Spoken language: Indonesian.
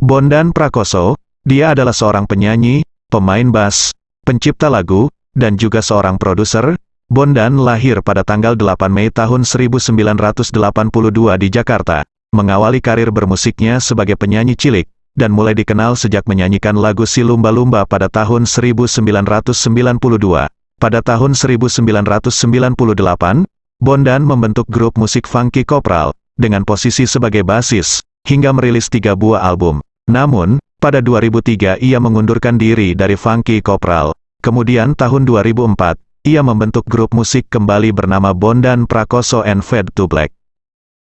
Bondan Prakoso, dia adalah seorang penyanyi, pemain bass, pencipta lagu, dan juga seorang produser. Bondan lahir pada tanggal 8 Mei tahun 1982 di Jakarta, mengawali karir bermusiknya sebagai penyanyi cilik, dan mulai dikenal sejak menyanyikan lagu Si Lumba Lumba pada tahun 1992. Pada tahun 1998, Bondan membentuk grup musik Funky Kopral, dengan posisi sebagai basis, hingga merilis tiga buah album. Namun, pada 2003 ia mengundurkan diri dari Funky Kopral. Kemudian tahun 2004, ia membentuk grup musik kembali bernama Bondan Prakoso and Fade to Black.